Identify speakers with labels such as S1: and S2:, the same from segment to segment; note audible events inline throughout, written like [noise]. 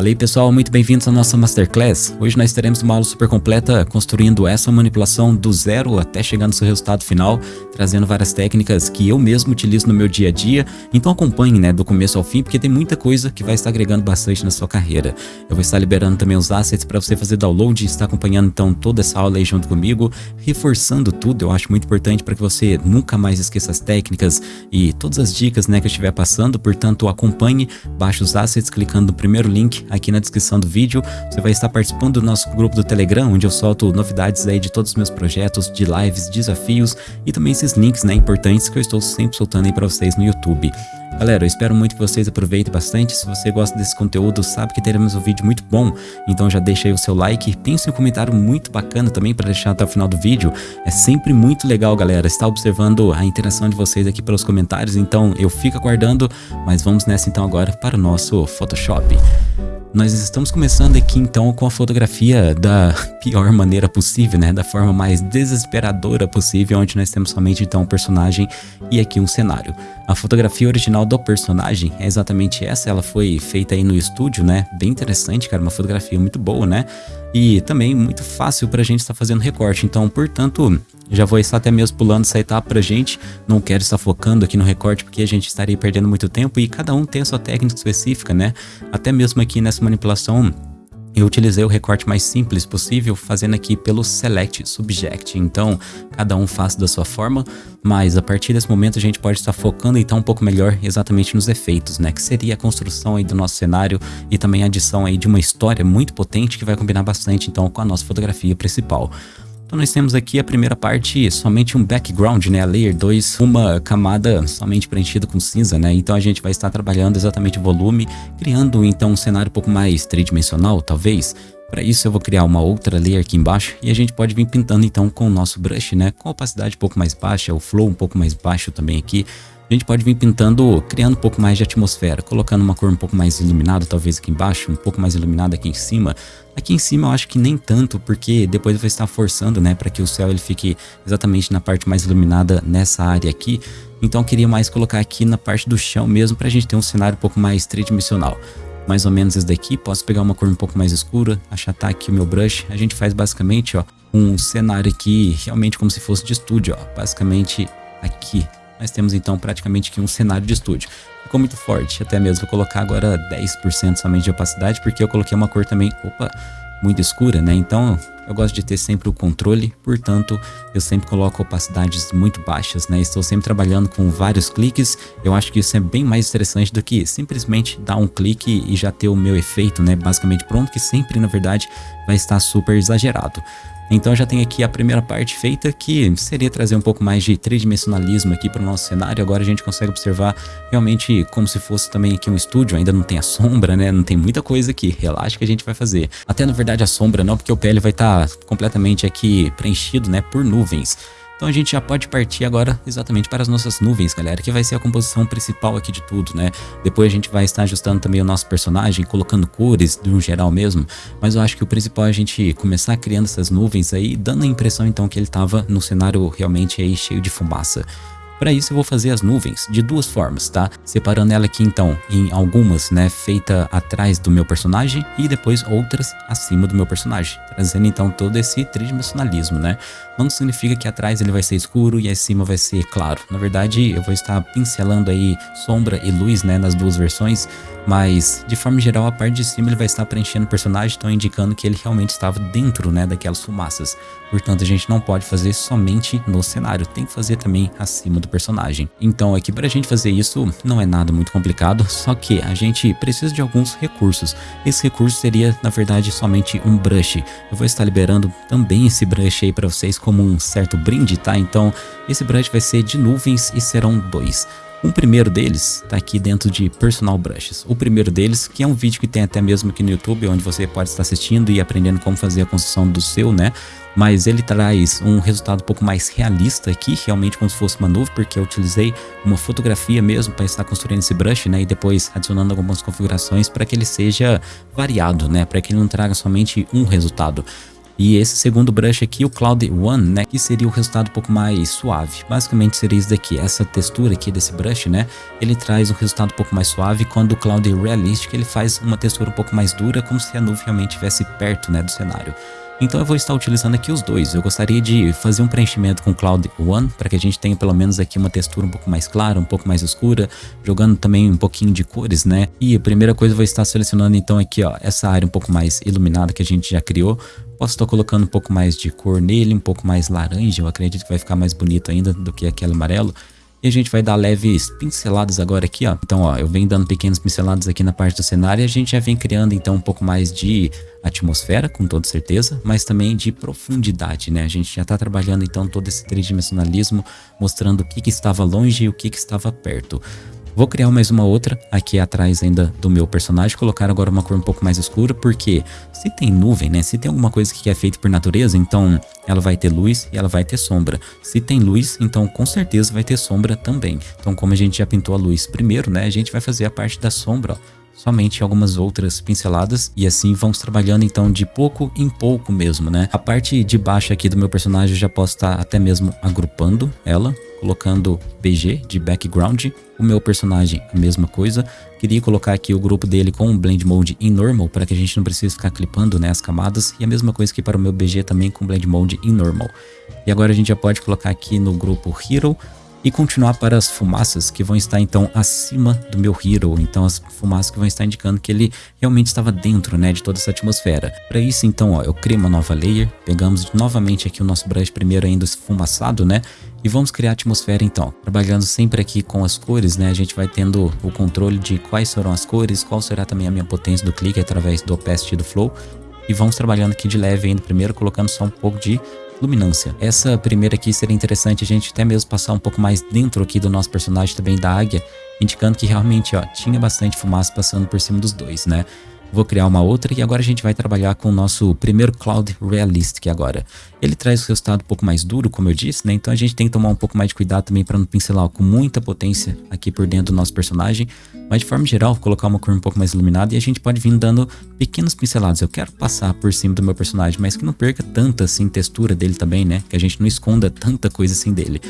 S1: Fala aí pessoal, muito bem-vindos à nossa Masterclass. Hoje nós teremos uma aula super completa construindo essa manipulação do zero até chegar no seu resultado final, trazendo várias técnicas que eu mesmo utilizo no meu dia a dia. Então acompanhe né, do começo ao fim, porque tem muita coisa que vai estar agregando bastante na sua carreira. Eu vou estar liberando também os assets para você fazer download e estar acompanhando então toda essa aula aí junto comigo, reforçando tudo. Eu acho muito importante para que você nunca mais esqueça as técnicas e todas as dicas né, que eu estiver passando. Portanto, acompanhe, baixe os assets clicando no primeiro link aqui na descrição do vídeo. Você vai estar participando do nosso grupo do Telegram, onde eu solto novidades aí de todos os meus projetos, de lives, desafios e também esses links né, importantes que eu estou sempre soltando aí para vocês no YouTube. Galera, eu espero muito que vocês aproveitem bastante. Se você gosta desse conteúdo, sabe que teremos um vídeo muito bom. Então já deixa aí o seu like. Pense um comentário muito bacana também para deixar até o final do vídeo. É sempre muito legal, galera, estar observando a interação de vocês aqui pelos comentários. Então eu fico aguardando, mas vamos nessa então agora para o nosso Photoshop. Nós estamos começando aqui então com a fotografia da [laughs] pior maneira possível, né? Da forma mais desesperadora possível, onde nós temos somente então um personagem e aqui um cenário. A fotografia original do personagem é exatamente essa, ela foi feita aí no estúdio, né? Bem interessante, cara, uma fotografia muito boa, né? E também muito fácil pra gente estar fazendo recorte, então, portanto, já vou estar até mesmo pulando essa etapa pra gente, não quero estar focando aqui no recorte porque a gente estaria perdendo muito tempo e cada um tem a sua técnica específica, né? Até mesmo aqui nessa manipulação eu utilizei o recorte mais simples possível, fazendo aqui pelo Select Subject. Então, cada um faz da sua forma, mas a partir desse momento a gente pode estar focando então um pouco melhor exatamente nos efeitos, né? Que seria a construção aí do nosso cenário e também a adição aí de uma história muito potente que vai combinar bastante então com a nossa fotografia principal. Então nós temos aqui a primeira parte somente um background, né, a layer 2, uma camada somente preenchida com cinza, né, então a gente vai estar trabalhando exatamente o volume, criando então um cenário um pouco mais tridimensional, talvez, para isso eu vou criar uma outra layer aqui embaixo e a gente pode vir pintando então com o nosso brush, né, com opacidade um pouco mais baixa, o flow um pouco mais baixo também aqui, a gente pode vir pintando, criando um pouco mais de atmosfera, colocando uma cor um pouco mais iluminada, talvez aqui embaixo, um pouco mais iluminada aqui em cima. Aqui em cima eu acho que nem tanto, porque depois eu vou estar forçando, né, para que o céu ele fique exatamente na parte mais iluminada nessa área aqui. Então eu queria mais colocar aqui na parte do chão mesmo, para a gente ter um cenário um pouco mais tridimensional mais ou menos esse daqui. Posso pegar uma cor um pouco mais escura, achatar aqui o meu brush. A gente faz basicamente, ó, um cenário aqui realmente como se fosse de estúdio, ó. Basicamente aqui, nós temos então praticamente aqui um cenário de estúdio. Ficou muito forte, até mesmo vou colocar agora 10% somente de opacidade, porque eu coloquei uma cor também, opa, muito escura, né? Então eu gosto de ter sempre o controle, portanto eu sempre coloco opacidades muito baixas, né? Estou sempre trabalhando com vários cliques, eu acho que isso é bem mais interessante do que simplesmente dar um clique e já ter o meu efeito, né? Basicamente pronto, que sempre na verdade vai estar super exagerado. Então já tem aqui a primeira parte feita, que seria trazer um pouco mais de tridimensionalismo aqui para o nosso cenário. Agora a gente consegue observar realmente como se fosse também aqui um estúdio, ainda não tem a sombra, né? Não tem muita coisa aqui, relaxa que a gente vai fazer. Até na verdade a sombra não, porque o PL vai estar tá completamente aqui preenchido, né, por nuvens. Então a gente já pode partir agora exatamente para as nossas nuvens, galera, que vai ser a composição principal aqui de tudo, né? Depois a gente vai estar ajustando também o nosso personagem, colocando cores de um geral mesmo, mas eu acho que o principal é a gente começar criando essas nuvens aí, dando a impressão então que ele estava no cenário realmente aí cheio de fumaça. Para isso eu vou fazer as nuvens de duas formas, tá? Separando ela aqui então em algumas, né, feita atrás do meu personagem e depois outras acima do meu personagem, trazendo então todo esse tridimensionalismo, né? Não significa que atrás ele vai ser escuro e acima vai ser claro. Na verdade, eu vou estar pincelando aí sombra e luz, né, nas duas versões, mas de forma geral a parte de cima ele vai estar preenchendo o personagem, então indicando que ele realmente estava dentro, né, daquelas fumaças. Portanto, a gente não pode fazer somente no cenário, tem que fazer também acima do personagem. Então aqui para a gente fazer isso não é nada muito complicado, só que a gente precisa de alguns recursos. Esse recurso seria na verdade somente um brush. Eu vou estar liberando também esse brush aí para vocês como um certo brinde, tá? Então esse brush vai ser de nuvens e serão dois. Um primeiro deles está aqui dentro de Personal Brushes. O primeiro deles, que é um vídeo que tem até mesmo aqui no YouTube, onde você pode estar assistindo e aprendendo como fazer a construção do seu, né? Mas ele traz um resultado um pouco mais realista aqui, realmente como se fosse uma nuvem, porque eu utilizei uma fotografia mesmo para estar construindo esse brush, né? E depois adicionando algumas configurações para que ele seja variado, né? Para que ele não traga somente um resultado. E esse segundo brush aqui, o Cloud One, né, que seria o resultado um pouco mais suave. Basicamente seria isso daqui, essa textura aqui desse brush, né, ele traz um resultado um pouco mais suave, quando o Cloud Realistic ele faz uma textura um pouco mais dura, como se a nuvem realmente estivesse perto, né, do cenário. Então eu vou estar utilizando aqui os dois. Eu gostaria de fazer um preenchimento com Cloud One, para que a gente tenha pelo menos aqui uma textura um pouco mais clara, um pouco mais escura, jogando também um pouquinho de cores, né? E a primeira coisa eu vou estar selecionando então aqui, ó, essa área um pouco mais iluminada que a gente já criou. Posso estar colocando um pouco mais de cor nele, um pouco mais laranja, eu acredito que vai ficar mais bonito ainda do que aquele amarelo. E a gente vai dar leves pinceladas agora aqui, ó. Então, ó, eu venho dando pequenas pinceladas aqui na parte do cenário e a gente já vem criando então um pouco mais de atmosfera, com toda certeza, mas também de profundidade, né? A gente já tá trabalhando então todo esse tridimensionalismo, mostrando o que que estava longe e o que que estava perto. Vou criar mais uma outra aqui atrás ainda do meu personagem, colocar agora uma cor um pouco mais escura, porque se tem nuvem, né, se tem alguma coisa que é feita por natureza, então ela vai ter luz e ela vai ter sombra. Se tem luz, então com certeza vai ter sombra também. Então como a gente já pintou a luz primeiro, né, a gente vai fazer a parte da sombra, ó somente algumas outras pinceladas e assim vamos trabalhando então de pouco em pouco mesmo, né? A parte de baixo aqui do meu personagem eu já posso estar até mesmo agrupando ela, colocando BG de background. O meu personagem a mesma coisa. Queria colocar aqui o grupo dele com Blend Mode em Normal para que a gente não precise ficar clipando né, as camadas. E a mesma coisa que para o meu BG também com Blend Mode em Normal. E agora a gente já pode colocar aqui no grupo Hero e continuar para as fumaças que vão estar então acima do meu hero, então as fumaças que vão estar indicando que ele realmente estava dentro, né, de toda essa atmosfera. Para isso então, ó, eu crio uma nova layer, pegamos novamente aqui o nosso brush primeiro ainda esfumaçado, né, e vamos criar a atmosfera então. Trabalhando sempre aqui com as cores, né, a gente vai tendo o controle de quais serão as cores, qual será também a minha potência do clique através do opacity do flow, e vamos trabalhando aqui de leve ainda. Primeiro, colocando só um pouco de luminância. Essa primeira aqui seria interessante a gente até mesmo passar um pouco mais dentro aqui do nosso personagem também da águia, indicando que realmente ó, tinha bastante fumaça passando por cima dos dois, né? Vou criar uma outra e agora a gente vai trabalhar com o nosso primeiro Cloud Realistic agora. Ele traz o resultado um pouco mais duro, como eu disse, né? Então a gente tem que tomar um pouco mais de cuidado também para não pincelar com muita potência aqui por dentro do nosso personagem. Mas de forma geral, colocar uma cor um pouco mais iluminada e a gente pode vir dando pequenas pinceladas. Eu quero passar por cima do meu personagem, mas que não perca tanta assim textura dele também, né? Que a gente não esconda tanta coisa assim dele.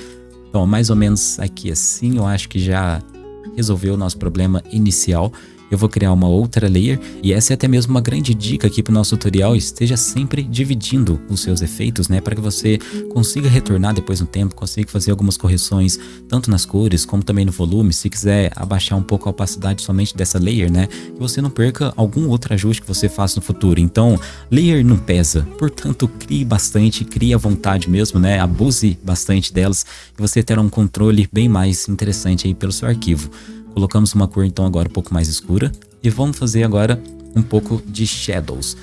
S1: Então, mais ou menos aqui assim, eu acho que já resolveu o nosso problema inicial eu vou criar uma outra layer e essa é até mesmo uma grande dica aqui para o nosso tutorial, esteja sempre dividindo os seus efeitos, né, para que você consiga retornar depois no tempo, consiga fazer algumas correções, tanto nas cores como também no volume, se quiser abaixar um pouco a opacidade somente dessa layer, né, que você não perca algum outro ajuste que você faça no futuro. Então, layer não pesa, portanto, crie bastante, crie à vontade mesmo, né, abuse bastante delas e você terá um controle bem mais interessante aí pelo seu arquivo. Colocamos uma cor então agora um pouco mais escura e vamos fazer agora um pouco de shadows.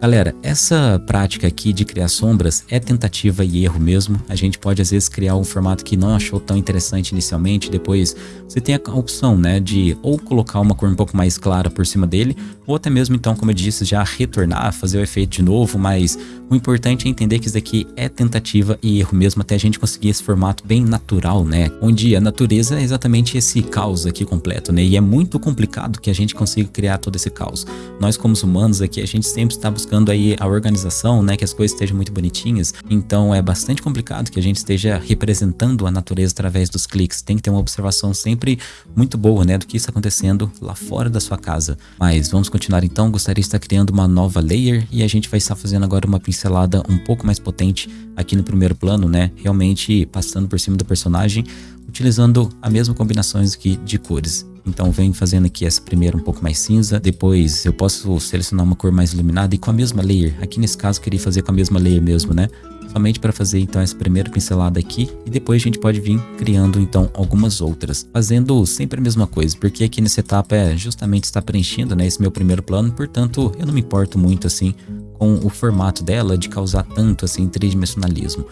S1: Galera, essa prática aqui de criar sombras é tentativa e erro mesmo. A gente pode às vezes criar um formato que não achou tão interessante inicialmente, depois você tem a opção, né, de ou colocar uma cor um pouco mais clara por cima dele, ou até mesmo então, como eu disse, já retornar, fazer o efeito de novo, mas o importante é entender que isso daqui é tentativa e erro mesmo até a gente conseguir esse formato bem natural, né, onde a natureza é exatamente esse caos aqui completo, né, e é muito complicado que a gente consiga criar todo esse caos. Nós como humanos aqui, a gente sempre está buscando buscando aí a organização, né, que as coisas estejam muito bonitinhas. Então é bastante complicado que a gente esteja representando a natureza através dos cliques. Tem que ter uma observação sempre muito boa, né, do que está acontecendo lá fora da sua casa. Mas vamos continuar então. Gostaria de estar criando uma nova layer e a gente vai estar fazendo agora uma pincelada um pouco mais potente aqui no primeiro plano, né, realmente passando por cima do personagem, utilizando a mesma combinações aqui de cores. Então vem fazendo aqui essa primeira um pouco mais cinza, depois eu posso selecionar uma cor mais iluminada e com a mesma layer. Aqui nesse caso eu queria fazer com a mesma layer mesmo, né? Somente para fazer então essa primeira pincelada aqui. E depois a gente pode vir criando então algumas outras, fazendo sempre a mesma coisa, porque aqui nessa etapa é justamente estar preenchendo né, esse meu primeiro plano, portanto eu não me importo muito assim com o formato dela de causar tanto assim tridimensionalismo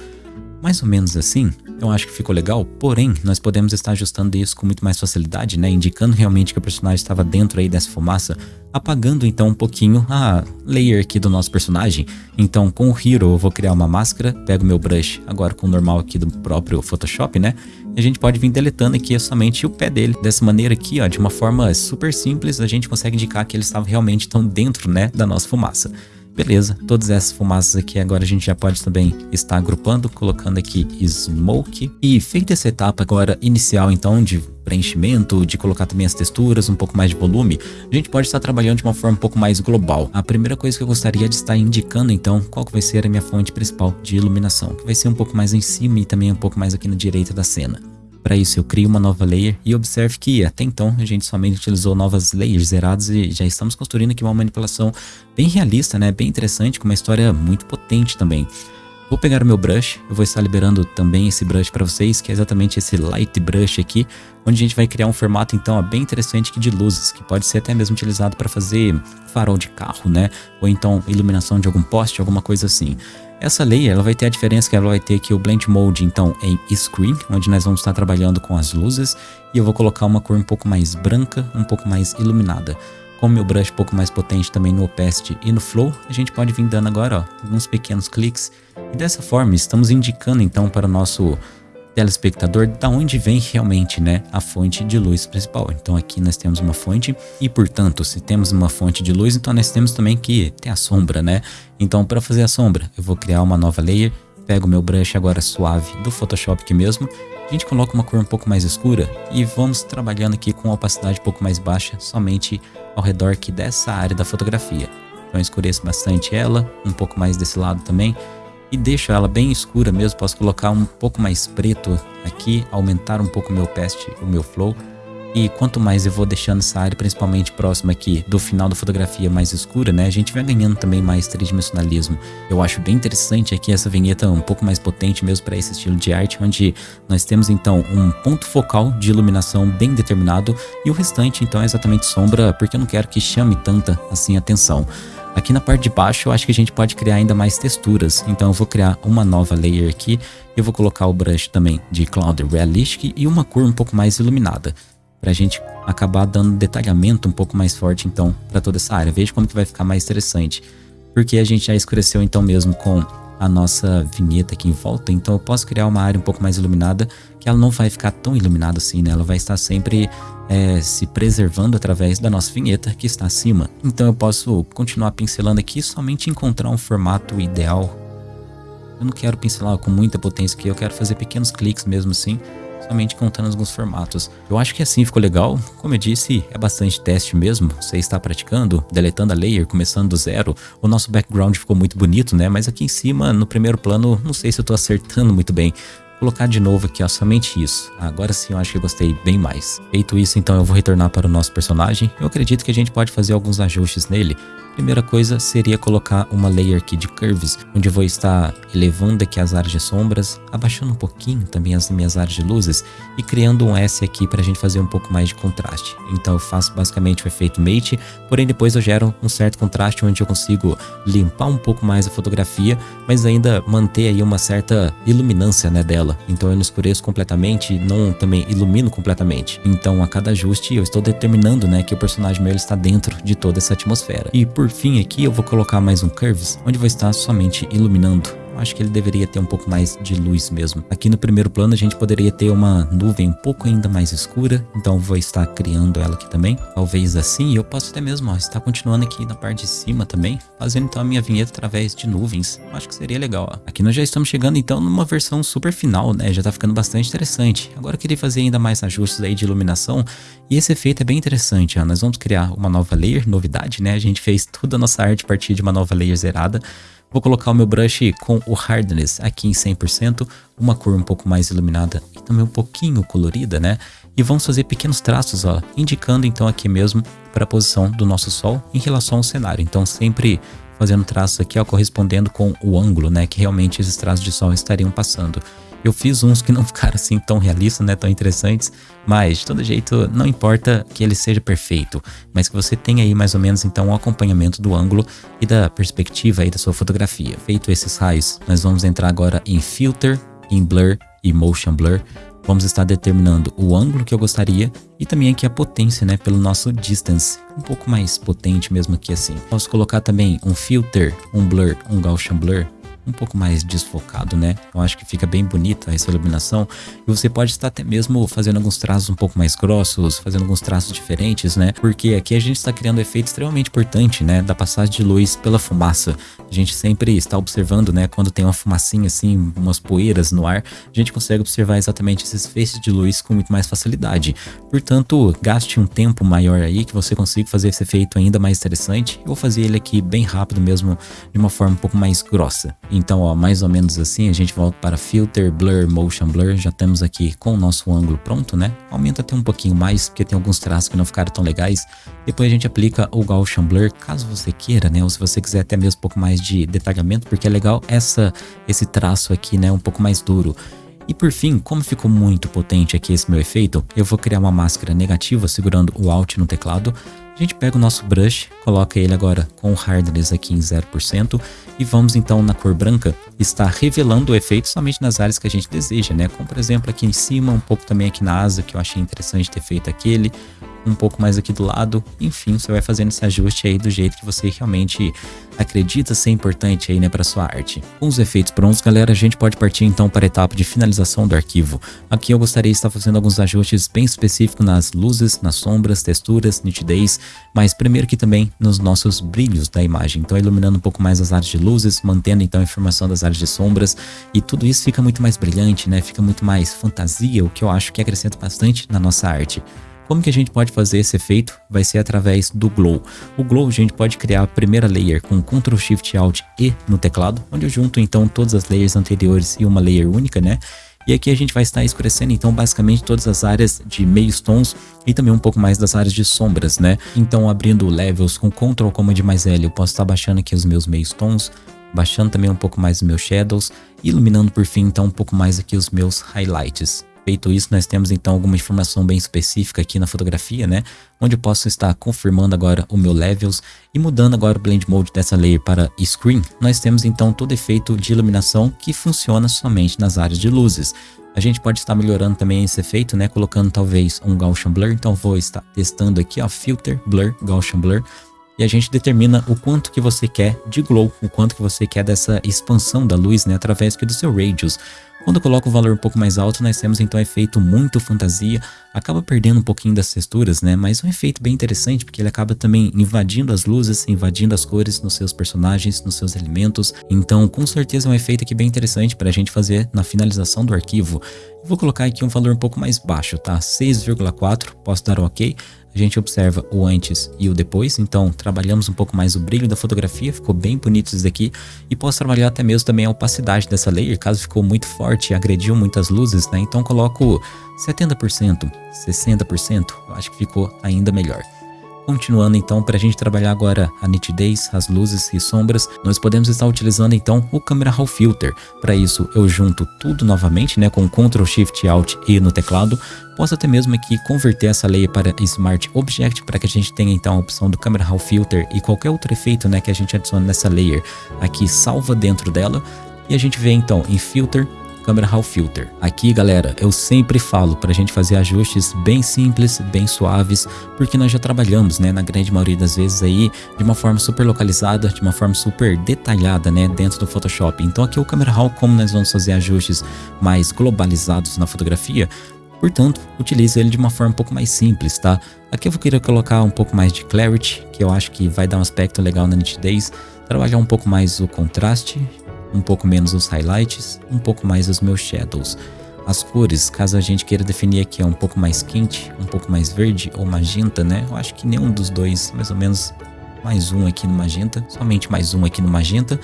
S1: mais ou menos assim, eu acho que ficou legal, porém, nós podemos estar ajustando isso com muito mais facilidade, né, indicando realmente que o personagem estava dentro aí dessa fumaça, apagando então um pouquinho a layer aqui do nosso personagem. Então, com o Hero eu vou criar uma máscara, pego meu brush agora com o normal aqui do próprio Photoshop, né, e a gente pode vir deletando aqui somente o pé dele. Dessa maneira aqui, ó, de uma forma super simples, a gente consegue indicar que ele estava realmente tão dentro, né, da nossa fumaça. Beleza, todas essas fumaças aqui agora a gente já pode também estar agrupando, colocando aqui Smoke. E feita essa etapa agora inicial então de preenchimento, de colocar também as texturas, um pouco mais de volume, a gente pode estar trabalhando de uma forma um pouco mais global. A primeira coisa que eu gostaria de estar indicando então, qual que vai ser a minha fonte principal de iluminação, que vai ser um pouco mais em cima e também um pouco mais aqui na direita da cena. Para isso eu crio uma nova layer e observe que até então a gente somente utilizou novas layers zeradas e já estamos construindo aqui uma manipulação bem realista, né? bem interessante, com uma história muito potente também. Vou pegar o meu brush, eu vou estar liberando também esse brush para vocês, que é exatamente esse light brush aqui, onde a gente vai criar um formato então bem interessante aqui de luzes, que pode ser até mesmo utilizado para fazer farol de carro, né? Ou então iluminação de algum poste, alguma coisa assim. Essa layer ela vai ter a diferença que ela vai ter aqui o Blend Mode então em Screen, onde nós vamos estar trabalhando com as luzes e eu vou colocar uma cor um pouco mais branca, um pouco mais iluminada. Com o meu brush um pouco mais potente também no Opacity e no Flow, a gente pode vir dando agora ó, alguns pequenos cliques e dessa forma estamos indicando então para o nosso telespectador da onde vem realmente né, a fonte de luz principal. Então aqui nós temos uma fonte e portanto se temos uma fonte de luz então nós temos também que ter a sombra né. Então para fazer a sombra eu vou criar uma nova layer, pego meu brush agora suave do Photoshop aqui mesmo, a gente coloca uma cor um pouco mais escura e vamos trabalhando aqui com opacidade um pouco mais baixa somente ao redor aqui dessa área da fotografia. Então escureço bastante ela, um pouco mais desse lado também e deixo ela bem escura mesmo, posso colocar um pouco mais preto aqui, aumentar um pouco o meu past, o meu flow. E quanto mais eu vou deixando essa área, principalmente próxima aqui do final da fotografia mais escura, né? A gente vai ganhando também mais tridimensionalismo. Eu acho bem interessante aqui essa vinheta um pouco mais potente mesmo para esse estilo de arte, onde nós temos então um ponto focal de iluminação bem determinado e o restante então é exatamente sombra, porque eu não quero que chame tanta assim atenção. Aqui na parte de baixo eu acho que a gente pode criar ainda mais texturas, então eu vou criar uma nova layer aqui, eu vou colocar o brush também de Cloud Realistic e uma cor um pouco mais iluminada, para a gente acabar dando detalhamento um pouco mais forte então para toda essa área. Veja como que vai ficar mais interessante, porque a gente já escureceu então mesmo com a nossa vinheta aqui em volta, então eu posso criar uma área um pouco mais iluminada, que ela não vai ficar tão iluminada assim, né? Ela vai estar sempre é, se preservando através da nossa vinheta que está acima. Então eu posso continuar pincelando aqui somente encontrar um formato ideal. Eu não quero pincelar com muita potência aqui, eu quero fazer pequenos cliques mesmo assim, somente contando alguns formatos. Eu acho que assim ficou legal. Como eu disse, é bastante teste mesmo. Você está praticando, deletando a layer, começando do zero. O nosso background ficou muito bonito, né? Mas aqui em cima, no primeiro plano, não sei se eu estou acertando muito bem colocar de novo aqui, ó, somente isso. Agora sim eu acho que eu gostei bem mais. Feito isso, então eu vou retornar para o nosso personagem. Eu acredito que a gente pode fazer alguns ajustes nele Primeira coisa seria colocar uma layer aqui de curves, onde eu vou estar elevando aqui as áreas de sombras, abaixando um pouquinho também as minhas áreas de luzes e criando um S aqui para a gente fazer um pouco mais de contraste. Então eu faço basicamente o efeito mate, porém depois eu gero um certo contraste onde eu consigo limpar um pouco mais a fotografia, mas ainda manter aí uma certa iluminância né, dela. Então eu não escureço completamente, não também ilumino completamente. Então a cada ajuste eu estou determinando né, que o personagem meu está dentro de toda essa atmosfera. E por por fim aqui eu vou colocar mais um Curves, onde vai estar somente iluminando acho que ele deveria ter um pouco mais de luz mesmo. Aqui no primeiro plano a gente poderia ter uma nuvem um pouco ainda mais escura, então vou estar criando ela aqui também. Talvez assim eu posso até mesmo ó, estar continuando aqui na parte de cima também, fazendo então a minha vinheta através de nuvens. Acho que seria legal. Ó. Aqui nós já estamos chegando então numa versão super final, né? Já tá ficando bastante interessante. Agora eu queria fazer ainda mais ajustes aí de iluminação e esse efeito é bem interessante. Ó. Nós vamos criar uma nova layer, novidade, né? A gente fez toda a nossa arte a partir de uma nova layer zerada. Vou colocar o meu brush com o hardness aqui em 100%, uma cor um pouco mais iluminada e também um pouquinho colorida, né? E vamos fazer pequenos traços, ó, indicando então aqui mesmo para a posição do nosso sol em relação ao cenário. Então sempre fazendo traços aqui, ó, correspondendo com o ângulo, né, que realmente esses traços de sol estariam passando. Eu fiz uns que não [laughs] ficaram assim tão realistas, né, tão interessantes, mas de todo jeito não importa que ele seja perfeito, mas que você tenha aí mais ou menos então um acompanhamento do ângulo e da perspectiva aí da sua fotografia. Feito esses raios, nós vamos entrar agora em Filter, em Blur e Motion Blur. Vamos estar determinando o ângulo que eu gostaria e também aqui a potência, né, pelo nosso distance, um pouco mais potente mesmo aqui assim. Posso colocar também um filter, um blur, um Gaussian blur um pouco mais desfocado, né? Eu acho que fica bem bonita essa iluminação e você pode estar até mesmo fazendo alguns traços um pouco mais grossos, fazendo alguns traços diferentes, né? Porque aqui a gente está criando um efeito extremamente importante, né? Da passagem de luz pela fumaça. A gente sempre está observando, né? Quando tem uma fumacinha assim, umas poeiras no ar, a gente consegue observar exatamente esses feixes de luz com muito mais facilidade. Portanto, gaste um tempo maior aí que você consiga fazer esse efeito ainda mais interessante. Eu vou fazer ele aqui bem rápido mesmo, de uma forma um pouco mais grossa. Então, ó, mais ou menos assim, a gente volta para Filter, Blur, Motion Blur. Já temos aqui com o nosso ângulo pronto, né? Aumenta até um pouquinho mais, porque tem alguns traços que não ficaram tão legais. Depois a gente aplica o Gaussian Blur, caso você queira, né? Ou se você quiser até mesmo um pouco mais de detalhamento, porque é legal essa, esse traço aqui, né? Um pouco mais duro. E por fim, como ficou muito potente aqui esse meu efeito, eu vou criar uma máscara negativa segurando o Alt no teclado. A gente pega o nosso brush, coloca ele agora com o hardness aqui em 0% e vamos então na cor branca estar revelando o efeito somente nas áreas que a gente deseja, né? Como por exemplo aqui em cima, um pouco também aqui na asa que eu achei interessante ter feito aquele, um pouco mais aqui do lado. Enfim, você vai fazendo esse ajuste aí do jeito que você realmente acredita ser importante aí, né, para sua arte. Com os efeitos prontos, galera, a gente pode partir então para a etapa de finalização do arquivo. Aqui eu gostaria de estar fazendo alguns ajustes bem específicos nas luzes, nas sombras, texturas, nitidez, mas primeiro que também nos nossos brilhos da imagem. Então iluminando um pouco mais as áreas de luzes, mantendo então a informação das áreas de sombras e tudo isso fica muito mais brilhante, né? Fica muito mais fantasia, o que eu acho que acrescenta bastante na nossa arte. Como que a gente pode fazer esse efeito? Vai ser através do Glow. O Glow a gente pode criar a primeira layer com Ctrl Shift Alt E no teclado, onde eu junto então todas as layers anteriores e uma layer única, né? E aqui a gente vai estar escurecendo então basicamente todas as áreas de meios tons e também um pouco mais das áreas de sombras, né? Então abrindo levels com Ctrl Command mais L, eu posso estar baixando aqui os meus meios tons, baixando também um pouco mais os meus shadows, iluminando por fim então um pouco mais aqui os meus highlights. Feito isso, nós temos então alguma informação bem específica aqui na fotografia, né? Onde eu posso estar confirmando agora o meu levels e mudando agora o blend mode dessa layer para screen. Nós temos então todo efeito de iluminação que funciona somente nas áreas de luzes. A gente pode estar melhorando também esse efeito, né? Colocando talvez um Gaussian Blur. Então vou estar testando aqui, ó, Filter, Blur, Gaussian Blur. E a gente determina o quanto que você quer de glow, o quanto que você quer dessa expansão da luz, né? Através do seu radius. Quando eu coloco o valor um pouco mais alto, nós temos então um efeito muito fantasia, acaba perdendo um pouquinho das texturas, né? Mas um efeito bem interessante, porque ele acaba também invadindo as luzes, invadindo as cores nos seus personagens, nos seus elementos. Então, com certeza é um efeito aqui bem interessante para a gente fazer na finalização do arquivo. Vou colocar aqui um valor um pouco mais baixo, tá? 6,4, posso dar um ok a gente observa o antes e o depois, então trabalhamos um pouco mais o brilho da fotografia, ficou bem bonito isso daqui, e posso trabalhar até mesmo também a opacidade dessa layer, caso ficou muito forte e agrediu muitas luzes, né? Então coloco 70%, 60%, eu acho que ficou ainda melhor. Continuando então, para a gente trabalhar agora a nitidez, as luzes e sombras, nós podemos estar utilizando então o Camera Raw Filter. Para isso eu junto tudo novamente né, com Ctrl Shift Alt E no teclado. Posso até mesmo aqui converter essa layer para Smart Object para que a gente tenha então a opção do Camera Raw Filter e qualquer outro efeito né, que a gente adicione nessa layer aqui salva dentro dela. E a gente vê então em Filter, Camera Raw Filter. Aqui, galera, eu sempre falo para a gente fazer ajustes bem simples, bem suaves, porque nós já trabalhamos, né, na grande maioria das vezes aí, de uma forma super localizada, de uma forma super detalhada, né, dentro do Photoshop. Então aqui o Camera Raw, como nós vamos fazer ajustes mais globalizados na fotografia, Portanto, utilize ele de uma forma um pouco mais simples, tá? Aqui eu vou querer colocar um pouco mais de clarity, que eu acho que vai dar um aspecto legal na nitidez, trabalhar um pouco mais o contraste, um pouco menos os highlights, um pouco mais os meus shadows. As cores, caso a gente queira definir aqui, é um pouco mais quente, um pouco mais verde ou magenta, né? Eu acho que nenhum dos dois, mais ou menos mais um aqui no magenta, somente mais um aqui no magenta.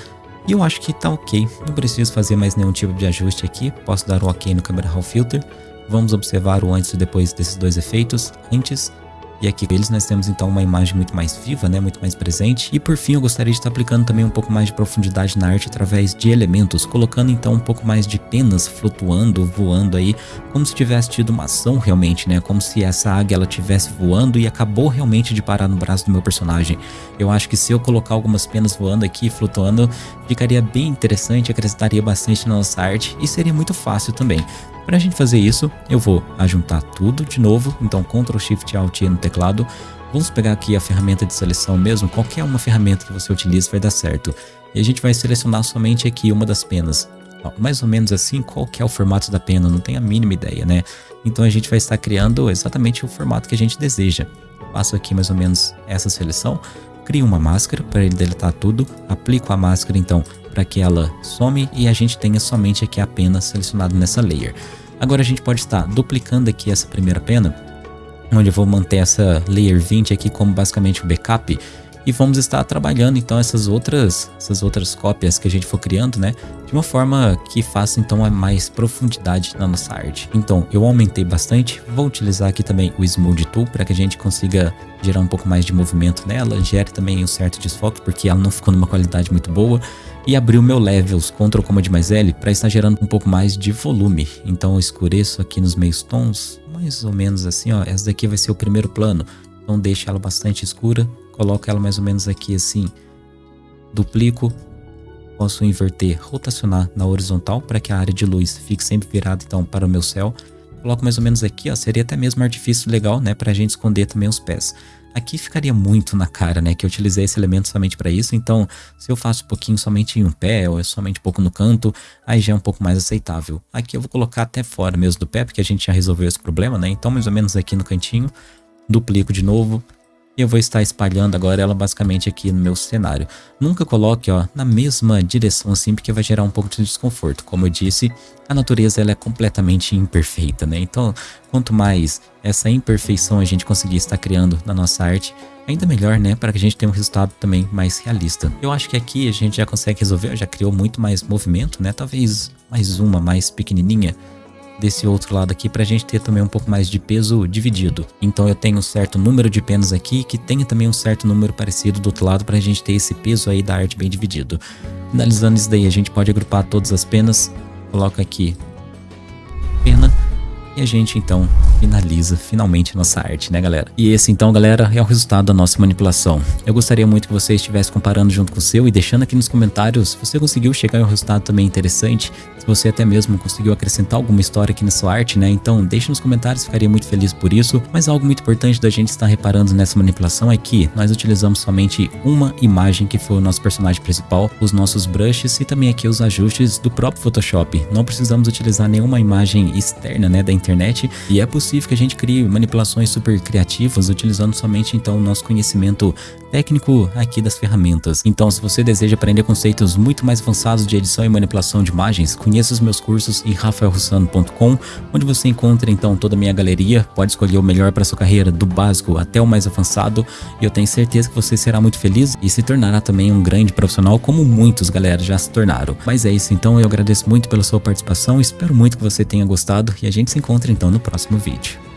S1: E eu acho que tá ok, não preciso fazer mais nenhum tipo de ajuste aqui, posso dar o um ok no Camera Raw Filter. Vamos observar o antes e depois desses dois efeitos, antes e aqui eles nós temos então uma imagem muito mais viva, né, muito mais presente. E por fim eu gostaria de estar aplicando também um pouco mais de profundidade na arte através de elementos, colocando então um pouco mais de penas flutuando, voando aí, como se tivesse tido uma ação realmente, né, como se essa águia ela tivesse voando e acabou realmente de parar no braço do meu personagem. Eu acho que se eu colocar algumas penas voando aqui, flutuando, ficaria bem interessante, acrescentaria bastante na nossa arte e seria muito fácil também. Para a gente fazer isso, eu vou ajuntar tudo de novo, então Ctrl Shift Alt E no teclado, Vamos pegar aqui a ferramenta de seleção mesmo, qualquer uma ferramenta que você utilize vai dar certo. E a gente vai selecionar somente aqui uma das penas. Ó, mais ou menos assim, qual é o formato da pena, não tenho a mínima ideia, né? Então a gente vai estar criando exatamente o formato que a gente deseja. Faço aqui mais ou menos essa seleção, crio uma máscara para ele deletar tudo, aplico a máscara então para que ela some e a gente tenha somente aqui a pena selecionada nessa layer. Agora a gente pode estar duplicando aqui essa primeira pena, onde eu vou manter essa layer 20 aqui como basicamente o backup e vamos estar trabalhando então essas outras, essas outras cópias que a gente for criando, né? De uma forma que faça então mais profundidade na nossa arte. Então eu aumentei bastante, vou utilizar aqui também o Smooth Tool para que a gente consiga gerar um pouco mais de movimento nela, gere também um certo desfoque porque ela não ficou numa qualidade muito boa e abrir o meu Levels, Ctrl Command mais L, para estar gerando um pouco mais de volume. Então eu escureço aqui nos meios tons, mais ou menos assim, ó, essa daqui vai ser o primeiro plano, então deixa ela bastante escura, coloco ela mais ou menos aqui assim, duplico, posso inverter, rotacionar na horizontal para que a área de luz fique sempre virada então para o meu céu. Coloco mais ou menos aqui, ó, seria até mesmo um artifício legal, né, para a gente esconder também os pés. Aqui ficaria muito na cara, né, que eu utilizei esse elemento somente para isso, então se eu faço um pouquinho somente em um pé ou é somente um pouco no canto, aí já é um pouco mais aceitável. Aqui eu vou colocar até fora mesmo do pé, porque a gente já resolveu esse problema, né, então mais ou menos aqui no cantinho, duplico de novo, e eu vou estar espalhando agora ela basicamente aqui no meu cenário. Nunca coloque ó, na mesma direção assim, porque vai gerar um pouco de desconforto. Como eu disse, a natureza ela é completamente imperfeita, né? Então, quanto mais essa imperfeição a gente conseguir estar criando na nossa arte, ainda melhor, né? Para que a gente tenha um resultado também mais realista. Eu acho que aqui a gente já consegue resolver, já criou muito mais movimento, né? Talvez mais uma mais pequenininha desse outro lado aqui para a gente ter também um pouco mais de peso dividido. Então eu tenho um certo número de penas aqui que tenha também um certo número parecido do outro lado para a gente ter esse peso aí da arte bem dividido. Finalizando isso daí, a gente pode agrupar todas as penas, coloca aqui pena e a gente então finaliza finalmente nossa arte, né galera? E esse então galera é o resultado da nossa manipulação. Eu gostaria muito que você estivesse comparando junto com o seu e deixando aqui nos comentários se você conseguiu chegar a um resultado também interessante, se você até mesmo conseguiu acrescentar alguma história aqui na sua arte, né? Então deixe nos comentários, ficaria muito feliz por isso. Mas algo muito importante da gente estar reparando nessa manipulação é que nós utilizamos somente uma imagem que foi o nosso personagem principal, os nossos brushes e também aqui os ajustes do próprio Photoshop. Não precisamos utilizar nenhuma imagem externa, né, da internet internet e é possível que a gente crie manipulações super criativas utilizando somente então o nosso conhecimento técnico aqui das ferramentas. Então, se você deseja aprender conceitos muito mais avançados de edição e manipulação de imagens, conheça os meus cursos em rafaelrussano.com, onde você encontra então toda a minha galeria, pode escolher o melhor para sua carreira, do básico até o mais avançado, e eu tenho certeza que você será muito feliz e se tornará também um grande profissional, como muitos galera já se tornaram. Mas é isso, então eu agradeço muito pela sua participação, espero muito que você tenha gostado e a gente se encontra então no próximo vídeo.